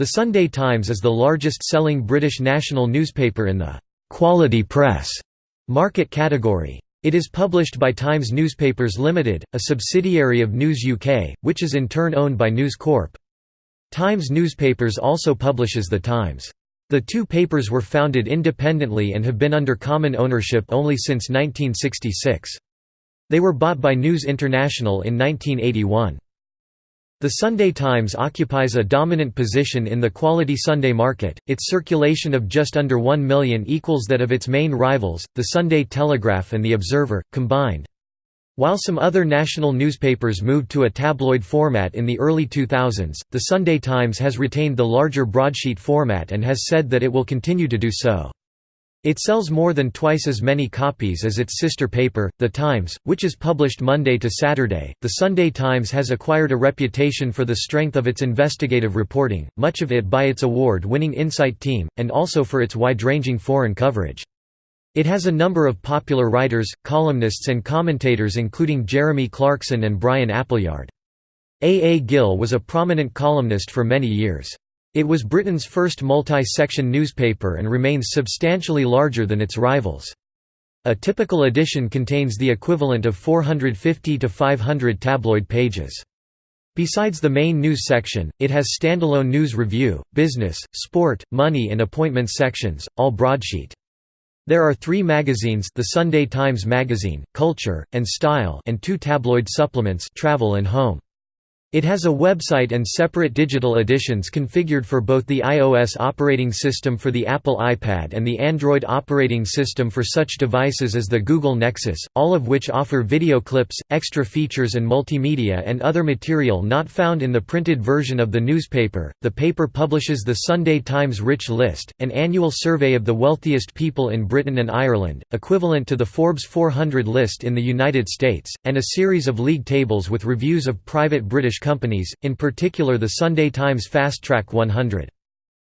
The Sunday Times is the largest-selling British national newspaper in the «quality press» market category. It is published by Times Newspapers Limited, a subsidiary of News UK, which is in turn owned by News Corp. Times Newspapers also publishes The Times. The two papers were founded independently and have been under common ownership only since 1966. They were bought by News International in 1981. The Sunday Times occupies a dominant position in the quality Sunday market, its circulation of just under 1 million equals that of its main rivals, the Sunday Telegraph and The Observer, combined. While some other national newspapers moved to a tabloid format in the early 2000s, the Sunday Times has retained the larger broadsheet format and has said that it will continue to do so. It sells more than twice as many copies as its sister paper, The Times, which is published Monday to Saturday. The Sunday Times has acquired a reputation for the strength of its investigative reporting, much of it by its award winning Insight team, and also for its wide ranging foreign coverage. It has a number of popular writers, columnists, and commentators, including Jeremy Clarkson and Bryan Appleyard. A. A. Gill was a prominent columnist for many years. It was Britain's first multi-section newspaper and remains substantially larger than its rivals. A typical edition contains the equivalent of 450 to 500 tabloid pages. Besides the main news section, it has standalone news review, business, sport, money and appointments sections, all broadsheet. There are three magazines the Sunday Times Magazine, Culture, and Style and two tabloid supplements Travel and Home. It has a website and separate digital editions configured for both the iOS operating system for the Apple iPad and the Android operating system for such devices as the Google Nexus, all of which offer video clips, extra features, and multimedia and other material not found in the printed version of the newspaper. The paper publishes the Sunday Times Rich List, an annual survey of the wealthiest people in Britain and Ireland, equivalent to the Forbes 400 list in the United States, and a series of league tables with reviews of private British companies, in particular the Sunday Times Fast Track 100.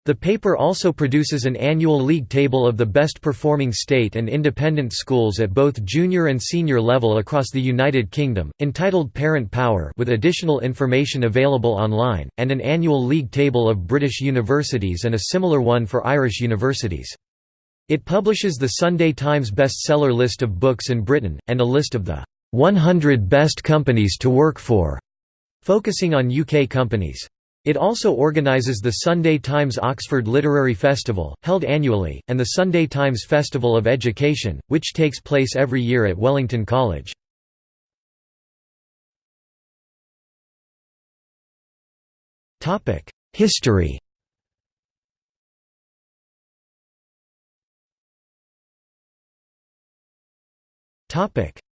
The paper also produces an annual league table of the best performing state and independent schools at both junior and senior level across the United Kingdom, entitled Parent Power with additional information available online, and an annual league table of British universities and a similar one for Irish universities. It publishes the Sunday Times bestseller list of books in Britain, and a list of the 100 best companies to work for focusing on UK companies. It also organises the Sunday Times Oxford Literary Festival, held annually, and the Sunday Times Festival of Education, which takes place every year at Wellington College. History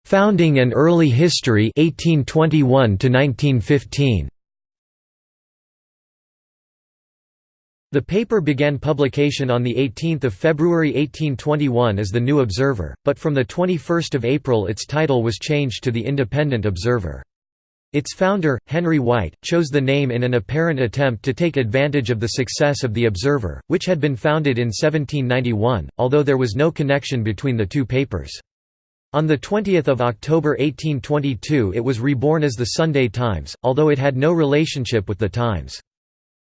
Founding and early history 1821 to 1915. The paper began publication on 18 February 1821 as the New Observer, but from 21 April its title was changed to the Independent Observer. Its founder, Henry White, chose the name in an apparent attempt to take advantage of the success of The Observer, which had been founded in 1791, although there was no connection between the two papers. On 20 October 1822 it was reborn as the Sunday Times, although it had no relationship with the Times.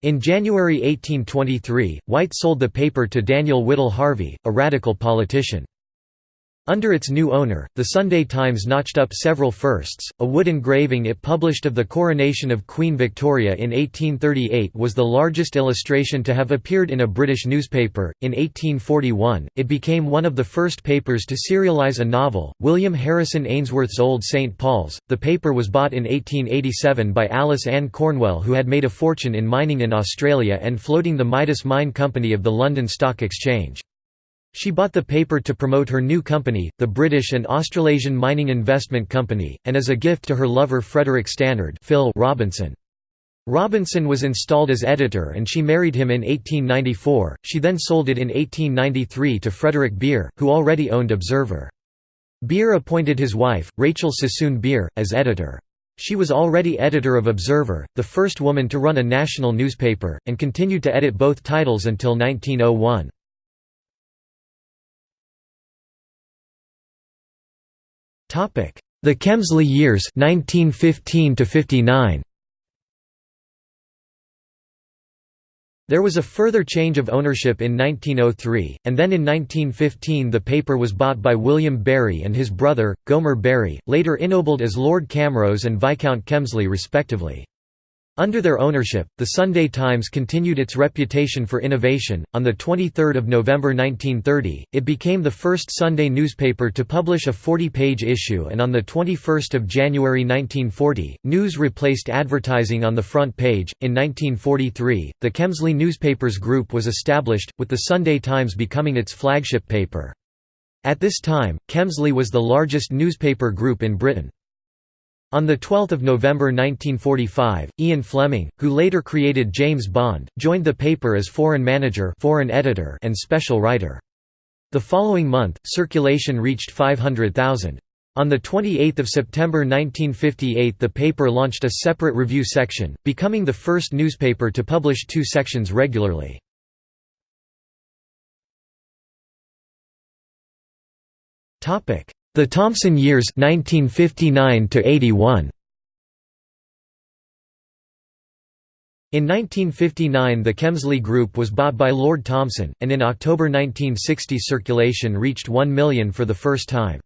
In January 1823, White sold the paper to Daniel Whittle Harvey, a radical politician. Under its new owner, the Sunday Times notched up several firsts. A wood engraving it published of the coronation of Queen Victoria in 1838 was the largest illustration to have appeared in a British newspaper. In 1841, it became one of the first papers to serialise a novel, William Harrison Ainsworth's Old St. Paul's. The paper was bought in 1887 by Alice Ann Cornwell, who had made a fortune in mining in Australia and floating the Midas Mine Company of the London Stock Exchange. She bought the paper to promote her new company, the British and Australasian Mining Investment Company, and as a gift to her lover Frederick Stannard Phil Robinson. Robinson was installed as editor and she married him in 1894, she then sold it in 1893 to Frederick Beer, who already owned Observer. Beer appointed his wife, Rachel Sassoon Beer, as editor. She was already editor of Observer, the first woman to run a national newspaper, and continued to edit both titles until 1901. The Kemsley years 1915 to 59. There was a further change of ownership in 1903, and then in 1915 the paper was bought by William Berry and his brother, Gomer Berry, later ennobled as Lord Camrose and Viscount Kemsley respectively. Under their ownership, the Sunday Times continued its reputation for innovation. On the 23rd of November 1930, it became the first Sunday newspaper to publish a 40-page issue, and on the 21st of January 1940, news replaced advertising on the front page. In 1943, the Kemsley Newspapers Group was established, with the Sunday Times becoming its flagship paper. At this time, Kemsley was the largest newspaper group in Britain. On 12 November 1945, Ian Fleming, who later created James Bond, joined the paper as foreign manager foreign editor and special writer. The following month, circulation reached 500,000. On 28 September 1958 the paper launched a separate review section, becoming the first newspaper to publish two sections regularly. The Thomson years 1959 81. In 1959 the Kemsley Group was bought by Lord Thomson, and in October 1960 circulation reached 1 million for the first time.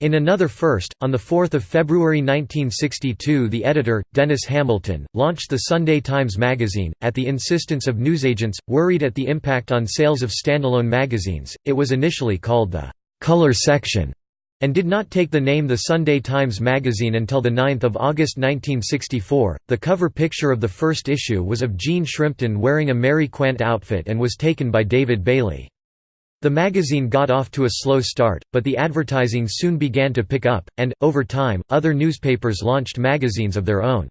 In another first, on 4 February 1962 the editor, Denis Hamilton, launched the Sunday Times magazine. At the insistence of newsagents, worried at the impact on sales of standalone magazines, it was initially called the «color section» and did not take the name The Sunday Times Magazine until 9 August 1964. The cover picture of the first issue was of Jean Shrimpton wearing a Mary Quant outfit and was taken by David Bailey. The magazine got off to a slow start, but the advertising soon began to pick up, and, over time, other newspapers launched magazines of their own.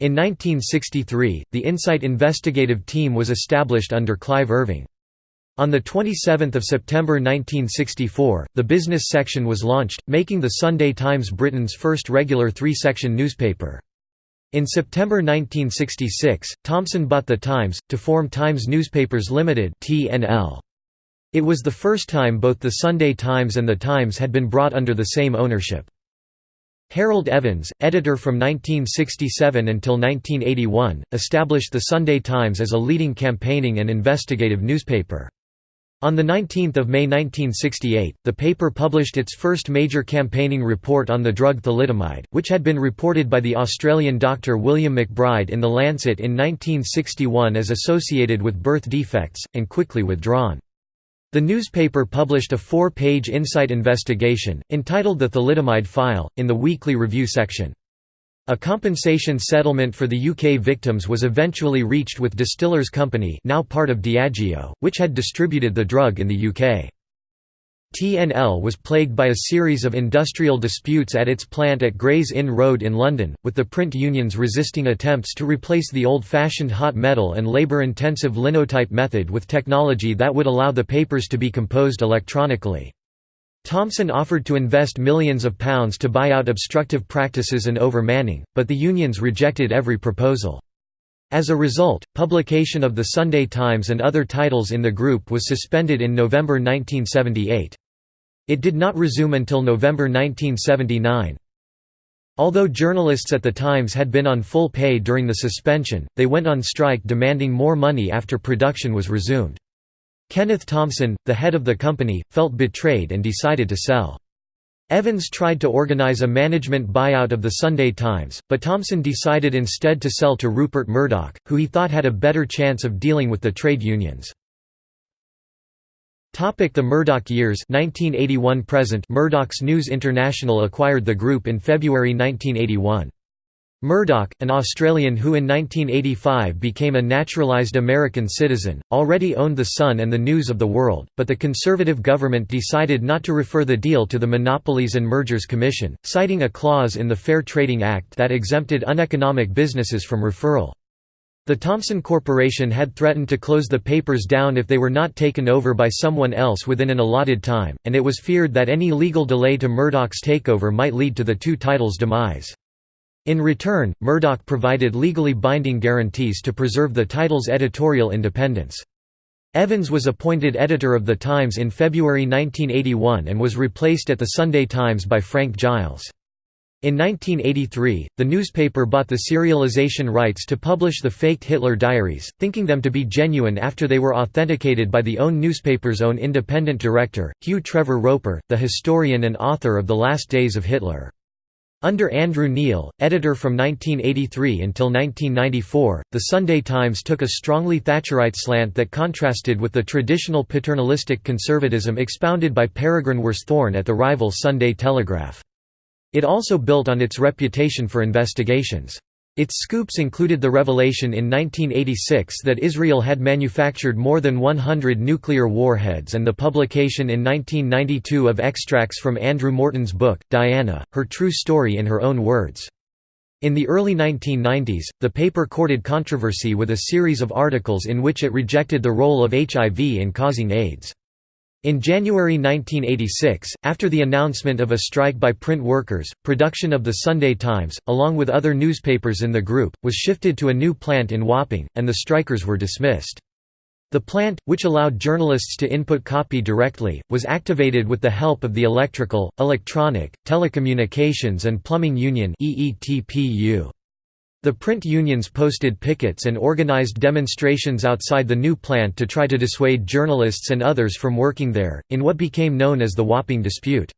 In 1963, the Insight investigative team was established under Clive Irving. On 27 September 1964, the business section was launched, making the Sunday Times Britain's first regular three-section newspaper. In September 1966, Thomson bought The Times, to form Times Newspapers Limited It was the first time both the Sunday Times and The Times had been brought under the same ownership. Harold Evans, editor from 1967 until 1981, established the Sunday Times as a leading campaigning and investigative newspaper. On 19 May 1968, the paper published its first major campaigning report on the drug thalidomide, which had been reported by the Australian doctor William McBride in The Lancet in 1961 as associated with birth defects, and quickly withdrawn. The newspaper published a four-page insight investigation, entitled The Thalidomide File, in the weekly review section. A compensation settlement for the UK victims was eventually reached with Distillers Company now part of Diageo, which had distributed the drug in the UK. TNL was plagued by a series of industrial disputes at its plant at Gray's Inn Road in London, with the print unions resisting attempts to replace the old-fashioned hot metal and labour-intensive linotype method with technology that would allow the papers to be composed electronically. Thomson offered to invest millions of pounds to buy out obstructive practices and overmanning, but the unions rejected every proposal. As a result, publication of the Sunday Times and other titles in the group was suspended in November 1978. It did not resume until November 1979. Although journalists at the Times had been on full pay during the suspension, they went on strike demanding more money after production was resumed. Kenneth Thomson, the head of the company, felt betrayed and decided to sell. Evans tried to organize a management buyout of the Sunday Times, but Thomson decided instead to sell to Rupert Murdoch, who he thought had a better chance of dealing with the trade unions. The Murdoch years 1981 present Murdoch's News International acquired the group in February 1981. Murdoch, an Australian who in 1985 became a naturalised American citizen, already owned The Sun and the News of the World, but the Conservative government decided not to refer the deal to the Monopolies and Mergers Commission, citing a clause in the Fair Trading Act that exempted uneconomic businesses from referral. The Thomson Corporation had threatened to close the papers down if they were not taken over by someone else within an allotted time, and it was feared that any legal delay to Murdoch's takeover might lead to the two titles' demise. In return, Murdoch provided legally binding guarantees to preserve the title's editorial independence. Evans was appointed editor of The Times in February 1981 and was replaced at The Sunday Times by Frank Giles. In 1983, the newspaper bought the serialization rights to publish the faked Hitler diaries, thinking them to be genuine after they were authenticated by the own newspaper's own independent director, Hugh Trevor Roper, the historian and author of The Last Days of Hitler. Under Andrew Neil, editor from 1983 until 1994, the Sunday Times took a strongly Thatcherite slant that contrasted with the traditional paternalistic conservatism expounded by Peregrine Worsthorne at the rival Sunday Telegraph. It also built on its reputation for investigations. Its scoops included the revelation in 1986 that Israel had manufactured more than 100 nuclear warheads and the publication in 1992 of extracts from Andrew Morton's book, Diana, Her True Story in Her Own Words. In the early 1990s, the paper courted controversy with a series of articles in which it rejected the role of HIV in causing AIDS. In January 1986, after the announcement of a strike by print workers, production of the Sunday Times, along with other newspapers in the group, was shifted to a new plant in Wapping, and the strikers were dismissed. The plant, which allowed journalists to input copy directly, was activated with the help of the Electrical, Electronic, Telecommunications and Plumbing Union EETPU. The print unions posted pickets and organized demonstrations outside the new plant to try to dissuade journalists and others from working there, in what became known as the Wapping dispute.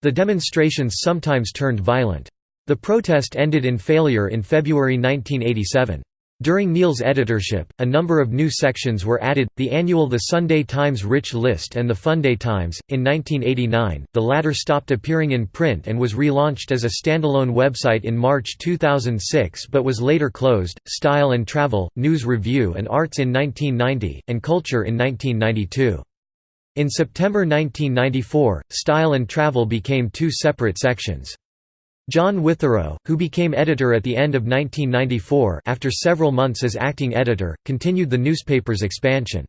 The demonstrations sometimes turned violent. The protest ended in failure in February 1987. During Neil's editorship, a number of new sections were added, the annual The Sunday Times Rich List and the Funday Times. In 1989, the latter stopped appearing in print and was relaunched as a standalone website in March 2006 but was later closed. Style and Travel, News Review and Arts in 1990, and Culture in 1992. In September 1994, Style and Travel became two separate sections. John Witherow, who became editor at the end of 1994 after several months as acting editor, continued the newspaper's expansion.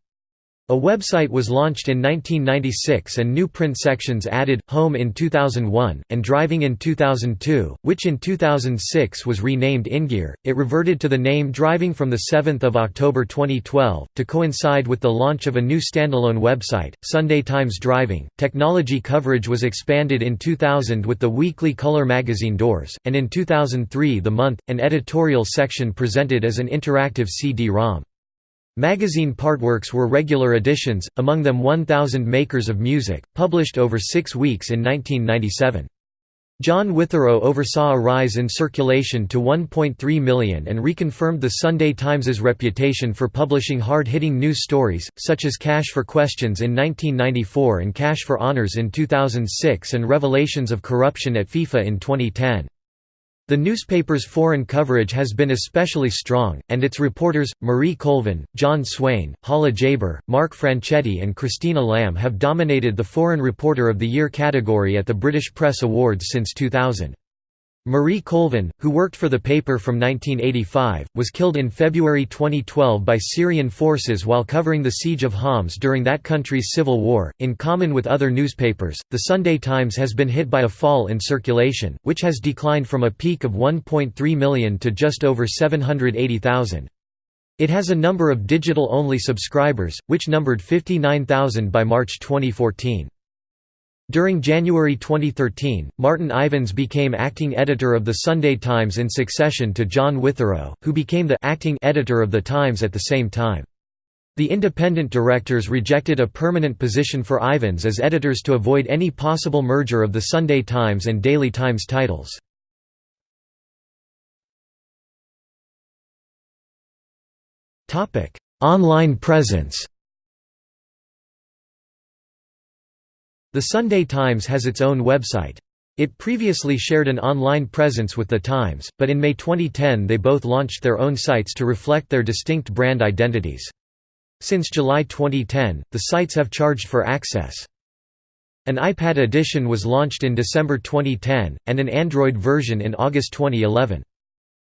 A website was launched in 1996 and new print sections added, Home in 2001, and Driving in 2002, which in 2006 was renamed InGear. It reverted to the name Driving from 7 October 2012, to coincide with the launch of a new standalone website, Sunday Times Driving. Technology coverage was expanded in 2000 with the weekly color magazine Doors, and in 2003 The Month, an editorial section presented as an interactive CD-ROM. Magazine partworks were regular editions, among them 1,000 Makers of Music, published over six weeks in 1997. John Witherow oversaw a rise in circulation to 1.3 million and reconfirmed the Sunday Times's reputation for publishing hard-hitting news stories, such as Cash for Questions in 1994 and Cash for Honors in 2006 and revelations of corruption at FIFA in 2010. The newspaper's foreign coverage has been especially strong, and its reporters, Marie Colvin, John Swain, Hala Jaber, Mark Franchetti and Christina Lamb have dominated the Foreign Reporter of the Year category at the British Press Awards since 2000. Marie Colvin, who worked for the paper from 1985, was killed in February 2012 by Syrian forces while covering the siege of Homs during that country's civil war. In common with other newspapers, the Sunday Times has been hit by a fall in circulation, which has declined from a peak of 1.3 million to just over 780,000. It has a number of digital-only subscribers, which numbered 59,000 by March 2014. During January 2013, Martin Ivens became acting editor of the Sunday Times in succession to John Witherow, who became the acting editor of the Times at the same time. The independent directors rejected a permanent position for Ivens as editors to avoid any possible merger of the Sunday Times and Daily Times titles. Online presence The Sunday Times has its own website. It previously shared an online presence with The Times, but in May 2010 they both launched their own sites to reflect their distinct brand identities. Since July 2010, the sites have charged for access. An iPad edition was launched in December 2010, and an Android version in August 2011.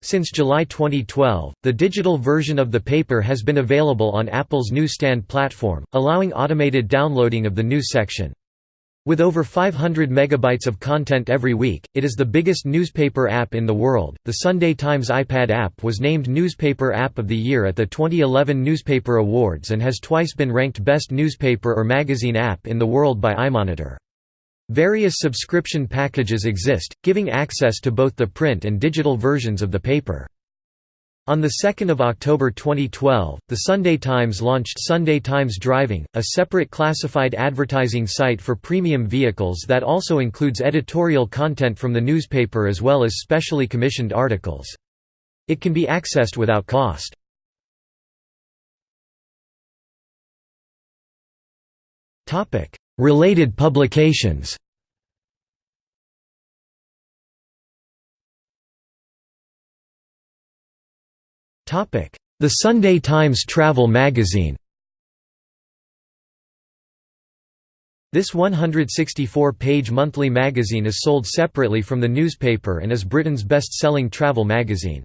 Since July 2012, the digital version of the paper has been available on Apple's newsstand platform, allowing automated downloading of the news section. With over 500 megabytes of content every week, it is the biggest newspaper app in the world. The Sunday Times iPad app was named Newspaper App of the Year at the 2011 Newspaper Awards and has twice been ranked Best Newspaper or Magazine App in the world by iMonitor. Various subscription packages exist, giving access to both the print and digital versions of the paper. On 2 October 2012, the Sunday Times launched Sunday Times Driving, a separate classified advertising site for premium vehicles that also includes editorial content from the newspaper as well as specially commissioned articles. It can be accessed without cost. Related publications The Sunday Times Travel Magazine This 164-page monthly magazine is sold separately from the newspaper and is Britain's best-selling travel magazine.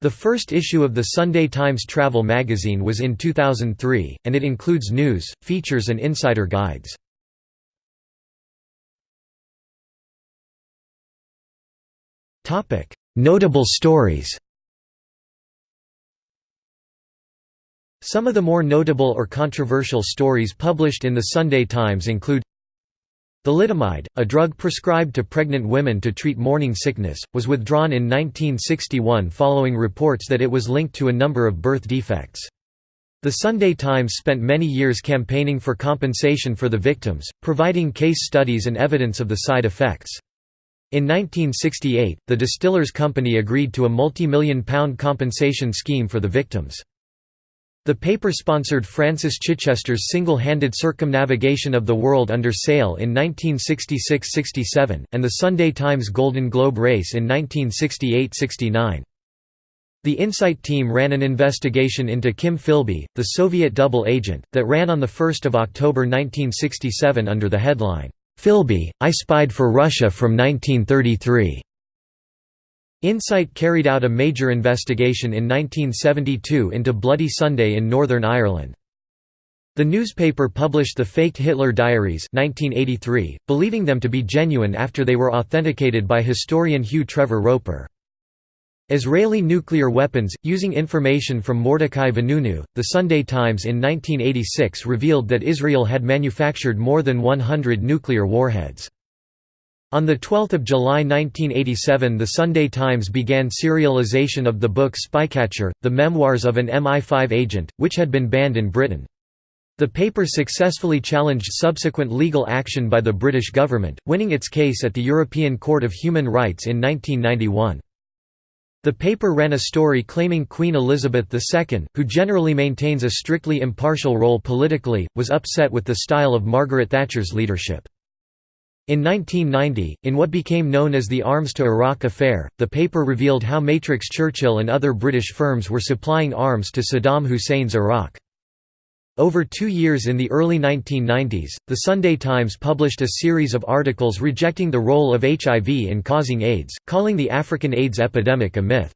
The first issue of the Sunday Times Travel magazine was in 2003, and it includes news, features and insider guides. Notable stories Some of the more notable or controversial stories published in the Sunday Times include Thalidomide, a drug prescribed to pregnant women to treat morning sickness, was withdrawn in 1961 following reports that it was linked to a number of birth defects. The Sunday Times spent many years campaigning for compensation for the victims, providing case studies and evidence of the side effects. In 1968, the Distillers Company agreed to a multi-million pound compensation scheme for the victims. The paper sponsored Francis Chichester's single-handed circumnavigation of the world under sail in 1966–67, and the Sunday Times Golden Globe race in 1968–69. The Insight team ran an investigation into Kim Philby, the Soviet double agent, that ran on 1 October 1967 under the headline, "'Philby, I Spied for Russia from 1933'". Insight carried out a major investigation in 1972 into Bloody Sunday in Northern Ireland. The newspaper published the faked Hitler diaries 1983, believing them to be genuine after they were authenticated by historian Hugh Trevor Roper. Israeli nuclear weapons, using information from Mordecai Vanunu, The Sunday Times in 1986 revealed that Israel had manufactured more than 100 nuclear warheads. On 12 July 1987 The Sunday Times began serialization of the book Spycatcher, the memoirs of an MI5 agent, which had been banned in Britain. The paper successfully challenged subsequent legal action by the British government, winning its case at the European Court of Human Rights in 1991. The paper ran a story claiming Queen Elizabeth II, who generally maintains a strictly impartial role politically, was upset with the style of Margaret Thatcher's leadership. In 1990, in what became known as the Arms to Iraq affair, the paper revealed how Matrix Churchill and other British firms were supplying arms to Saddam Hussein's Iraq. Over two years in the early 1990s, The Sunday Times published a series of articles rejecting the role of HIV in causing AIDS, calling the African AIDS epidemic a myth.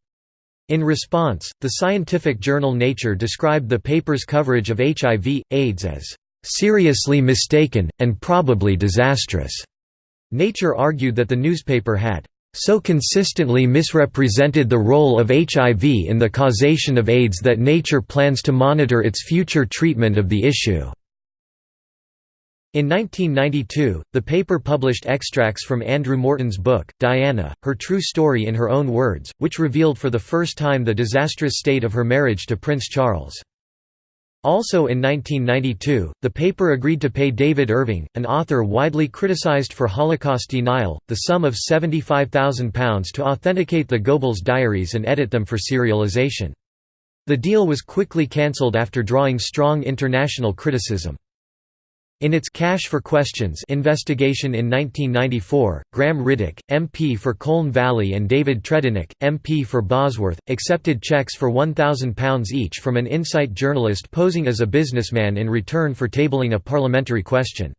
In response, the scientific journal Nature described the paper's coverage of HIV, AIDS as, "...seriously mistaken, and probably disastrous." Nature argued that the newspaper had so consistently misrepresented the role of HIV in the causation of AIDS that Nature plans to monitor its future treatment of the issue. In 1992, the paper published extracts from Andrew Morton's book, Diana, Her True Story in her own words, which revealed for the first time the disastrous state of her marriage to Prince Charles. Also in 1992, the paper agreed to pay David Irving, an author widely criticized for Holocaust denial, the sum of £75,000 to authenticate the Goebbels diaries and edit them for serialization. The deal was quickly cancelled after drawing strong international criticism. In its Cash for Questions investigation in 1994, Graham Riddick, MP for Colne Valley and David Tredinnick, MP for Bosworth, accepted cheques for £1,000 each from an Insight journalist posing as a businessman in return for tabling a parliamentary question.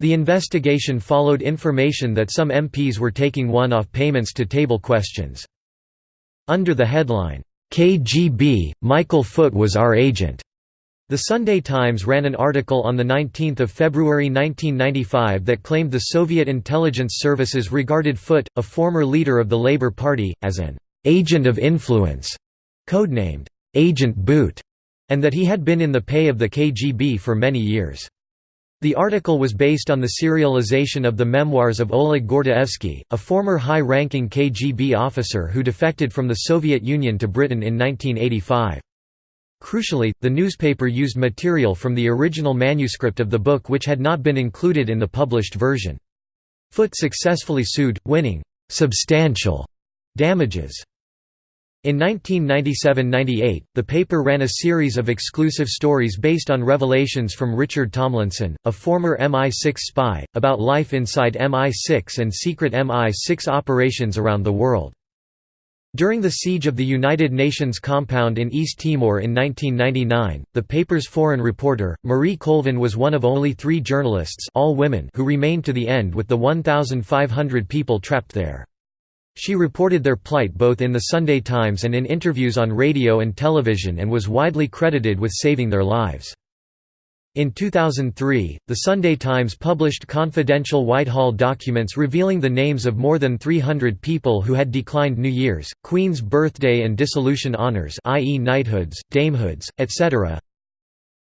The investigation followed information that some MPs were taking one-off payments to table questions. Under the headline, "'KGB, Michael Foot was our agent' The Sunday Times ran an article on 19 February 1995 that claimed the Soviet intelligence services regarded Foot, a former leader of the Labour Party, as an «agent of influence», codenamed «Agent Boot», and that he had been in the pay of the KGB for many years. The article was based on the serialization of the memoirs of Oleg Gordievsky, a former high-ranking KGB officer who defected from the Soviet Union to Britain in 1985. Crucially, the newspaper used material from the original manuscript of the book which had not been included in the published version. Foot successfully sued, winning «substantial» damages. In 1997–98, the paper ran a series of exclusive stories based on revelations from Richard Tomlinson, a former MI6 spy, about life inside MI6 and secret MI6 operations around the world. During the siege of the United Nations compound in East Timor in 1999, the paper's foreign reporter, Marie Colvin was one of only three journalists all women who remained to the end with the 1,500 people trapped there. She reported their plight both in the Sunday Times and in interviews on radio and television and was widely credited with saving their lives. In 2003, the Sunday Times published confidential Whitehall documents revealing the names of more than 300 people who had declined New Year's, Queen's birthday and dissolution honours i.e. knighthoods, damehoods, etc.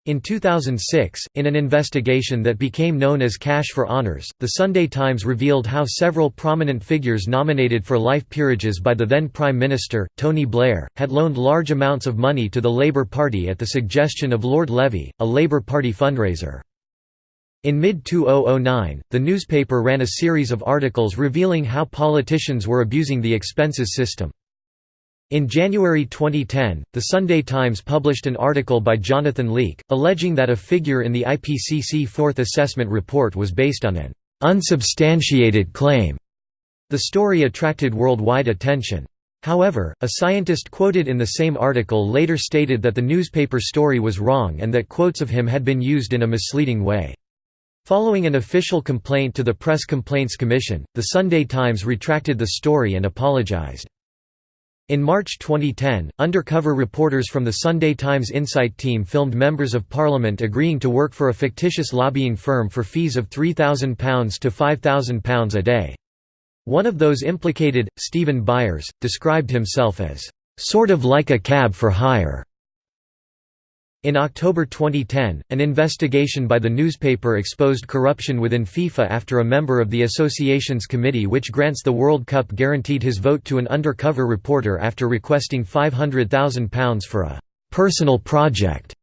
In 2006, in an investigation that became known as Cash for Honors, The Sunday Times revealed how several prominent figures nominated for life peerages by the then Prime Minister, Tony Blair, had loaned large amounts of money to the Labour Party at the suggestion of Lord Levy, a Labour Party fundraiser. In mid-2009, the newspaper ran a series of articles revealing how politicians were abusing the expenses system. In January 2010, The Sunday Times published an article by Jonathan Leake, alleging that a figure in the IPCC Fourth Assessment Report was based on an unsubstantiated claim. The story attracted worldwide attention. However, a scientist quoted in the same article later stated that the newspaper story was wrong and that quotes of him had been used in a misleading way. Following an official complaint to the Press Complaints Commission, The Sunday Times retracted the story and apologized. In March 2010, undercover reporters from the Sunday Times Insight team filmed members of parliament agreeing to work for a fictitious lobbying firm for fees of £3,000 to £5,000 a day. One of those implicated, Stephen Byers, described himself as, "...sort of like a cab for hire." In October 2010, an investigation by the newspaper exposed corruption within FIFA after a member of the association's committee which grants the World Cup guaranteed his vote to an undercover reporter after requesting £500,000 for a «personal project».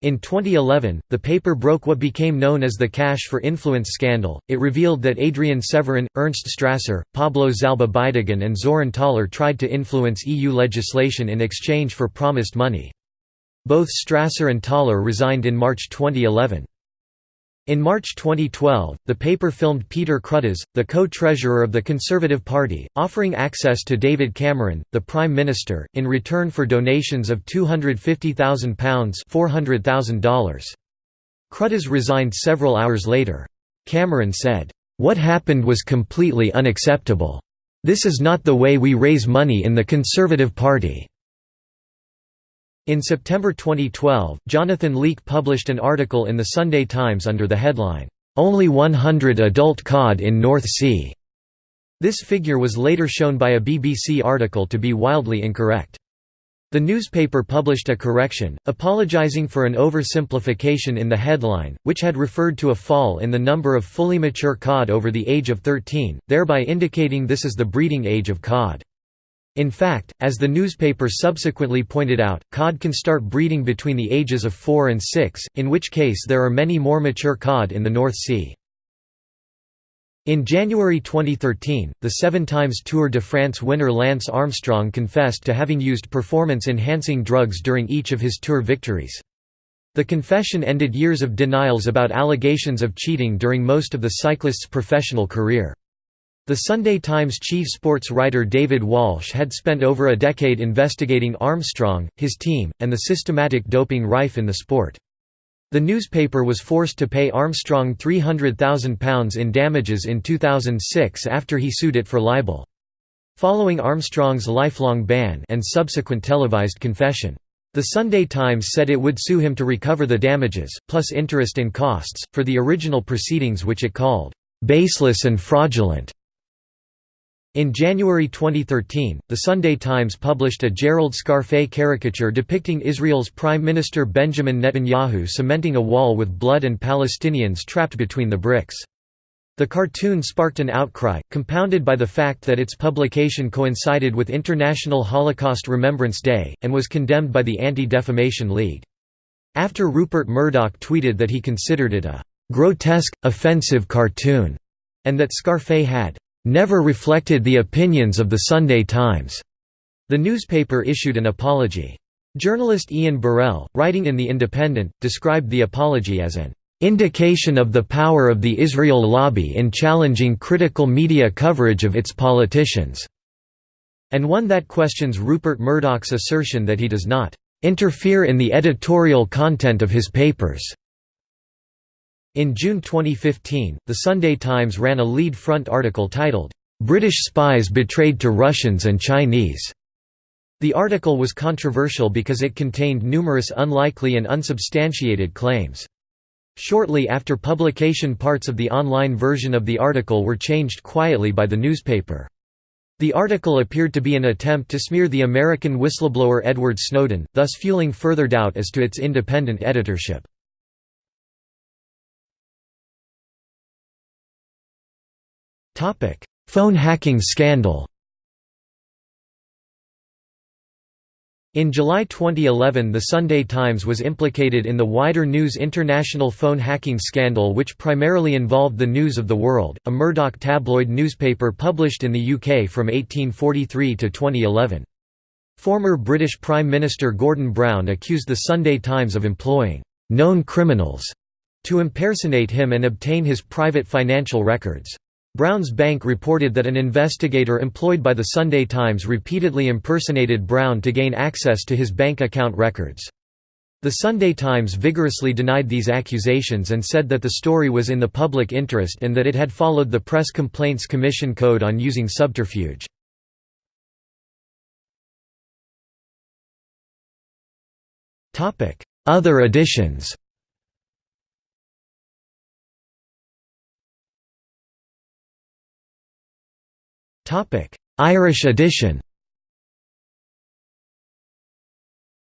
In 2011, the paper broke what became known as the Cash for Influence scandal. It revealed that Adrian Severin, Ernst Strasser, Pablo Zalba Bidegain, and Zoran Thaler tried to influence EU legislation in exchange for promised money. Both Strasser and Thaler resigned in March 2011. In March 2012, the paper filmed Peter Cruddas, the co-treasurer of the Conservative Party, offering access to David Cameron, the Prime Minister, in return for donations of £250,000 $400,000. Cruddas resigned several hours later. Cameron said, "'What happened was completely unacceptable. This is not the way we raise money in the Conservative Party.' In September 2012, Jonathan Leake published an article in the Sunday Times under the headline, "'Only 100 adult cod in North Sea'". This figure was later shown by a BBC article to be wildly incorrect. The newspaper published a correction, apologising for an oversimplification in the headline, which had referred to a fall in the number of fully mature cod over the age of 13, thereby indicating this is the breeding age of cod. In fact, as the newspaper subsequently pointed out, cod can start breeding between the ages of 4 and 6, in which case there are many more mature cod in the North Sea. In January 2013, the seven times Tour de France winner Lance Armstrong confessed to having used performance-enhancing drugs during each of his Tour victories. The confession ended years of denials about allegations of cheating during most of the cyclist's professional career. The Sunday Times chief sports writer David Walsh had spent over a decade investigating Armstrong, his team, and the systematic doping rife in the sport. The newspaper was forced to pay Armstrong £300,000 in damages in 2006 after he sued it for libel. Following Armstrong's lifelong ban and subsequent televised confession. The Sunday Times said it would sue him to recover the damages, plus interest and costs, for the original proceedings which it called, "...baseless and fraudulent." In January 2013, The Sunday Times published a Gerald Scarfe caricature depicting Israel's Prime Minister Benjamin Netanyahu cementing a wall with blood and Palestinians trapped between the bricks. The cartoon sparked an outcry, compounded by the fact that its publication coincided with International Holocaust Remembrance Day, and was condemned by the Anti-Defamation League. After Rupert Murdoch tweeted that he considered it a «grotesque, offensive cartoon», and that Scarfe had never reflected the opinions of the Sunday Times. The newspaper issued an apology. Journalist Ian Burrell, writing in The Independent, described the apology as an indication of the power of the Israel lobby in challenging critical media coverage of its politicians, and one that questions Rupert Murdoch's assertion that he does not interfere in the editorial content of his papers. In June 2015, The Sunday Times ran a lead front article titled, "'British Spies Betrayed to Russians and Chinese". The article was controversial because it contained numerous unlikely and unsubstantiated claims. Shortly after publication parts of the online version of the article were changed quietly by the newspaper. The article appeared to be an attempt to smear the American whistleblower Edward Snowden, thus fueling further doubt as to its independent editorship. Phone hacking scandal In July 2011 The Sunday Times was implicated in the wider News International phone hacking scandal which primarily involved the News of the World, a Murdoch tabloid newspaper published in the UK from 1843 to 2011. Former British Prime Minister Gordon Brown accused The Sunday Times of employing «known criminals» to impersonate him and obtain his private financial records. Brown's Bank reported that an investigator employed by the Sunday Times repeatedly impersonated Brown to gain access to his bank account records. The Sunday Times vigorously denied these accusations and said that the story was in the public interest and that it had followed the Press Complaints Commission Code on using subterfuge. Other editions Irish edition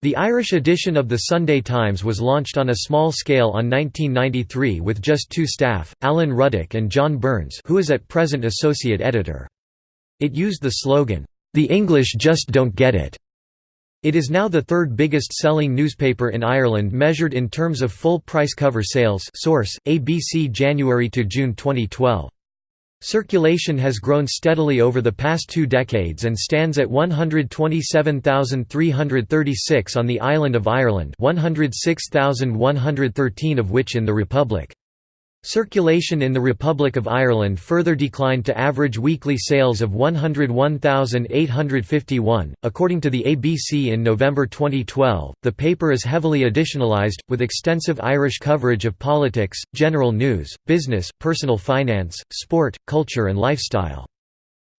The Irish edition of the Sunday Times was launched on a small scale on 1993 with just two staff, Alan Ruddock and John Burns who is at present associate editor. It used the slogan, "'The English just don't get it'". It is now the third biggest selling newspaper in Ireland measured in terms of full price cover sales source, ABC January to June 2012. Circulation has grown steadily over the past two decades and stands at 127,336 on the island of Ireland 106,113 of which in the Republic. Circulation in the Republic of Ireland further declined to average weekly sales of 101,851. According to the ABC in November 2012, the paper is heavily editionalized, with extensive Irish coverage of politics, general news, business, personal finance, sport, culture, and lifestyle.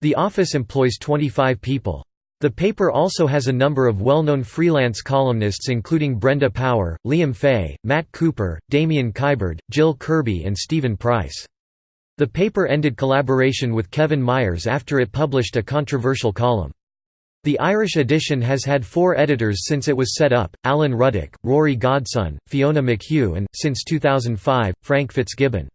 The office employs 25 people. The paper also has a number of well-known freelance columnists including Brenda Power, Liam Fay, Matt Cooper, Damien Kiberd, Jill Kirby and Stephen Price. The paper ended collaboration with Kevin Myers after it published a controversial column. The Irish edition has had four editors since it was set up, Alan Ruddock, Rory Godson, Fiona McHugh and, since 2005, Frank Fitzgibbon.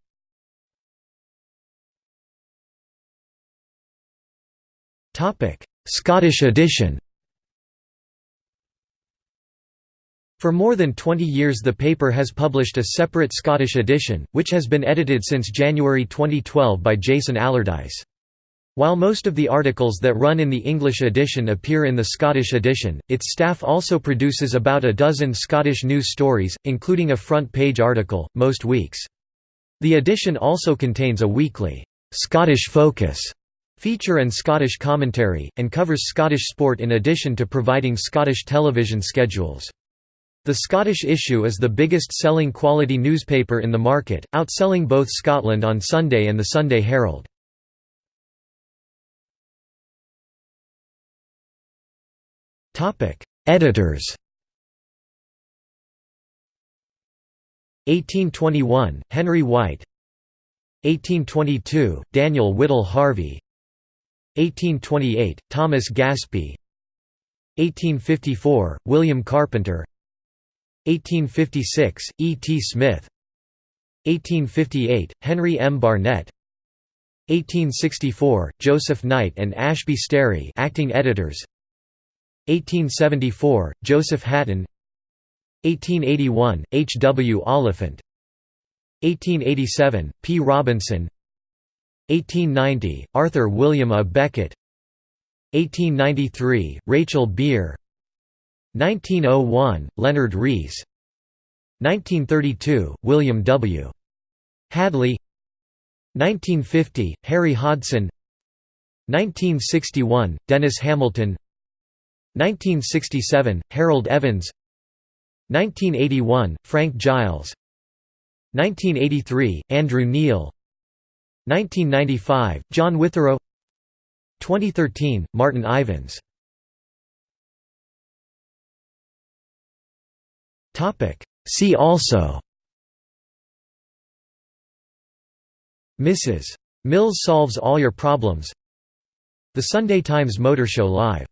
Scottish edition For more than 20 years the paper has published a separate Scottish edition, which has been edited since January 2012 by Jason Allardyce. While most of the articles that run in the English edition appear in the Scottish edition, its staff also produces about a dozen Scottish news stories, including a front-page article, most weeks. The edition also contains a weekly, "'Scottish Focus' feature and Scottish commentary, and covers Scottish sport in addition to providing Scottish television schedules. The Scottish issue is the biggest selling quality newspaper in the market, outselling both Scotland on Sunday and the Sunday Herald. Editors 1821, Henry White 1822, Daniel Whittle Harvey 1828, Thomas Gaspey 1854, William Carpenter 1856, E. T. Smith 1858, Henry M. Barnett 1864, Joseph Knight and Ashby Sterry acting editors 1874, Joseph Hatton 1881, H. W. Oliphant 1887, P. Robinson 1890, Arthur William A. Beckett 1893, Rachel Beer. 1901, Leonard Rees. 1932, William W. Hadley. 1950, Harry Hodson 1961, Denis Hamilton. 1967, Harold Evans. 1981, Frank Giles. 1983, Andrew Neil 1995, John Witherow 2013, Martin Ivens. See also. Mrs. Mills solves all your problems. The Sunday Times Motor Show Live